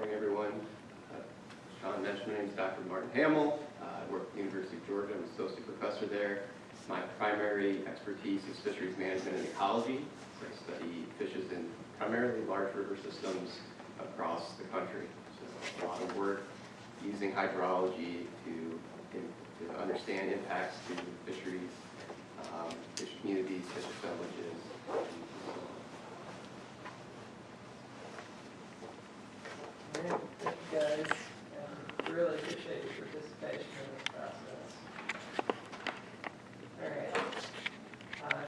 morning, everyone. Uh, Sean mentioned, my name is Dr. Martin Hamel. Uh, I work at the University of Georgia. I'm an associate professor there. My primary expertise is fisheries management and ecology. So I study fishes in primarily large river systems across the country. So a lot of work using hydrology to, to understand impacts to fisheries, um, fish communities, fish assemblages, and so on. Thank you guys, and really appreciate your participation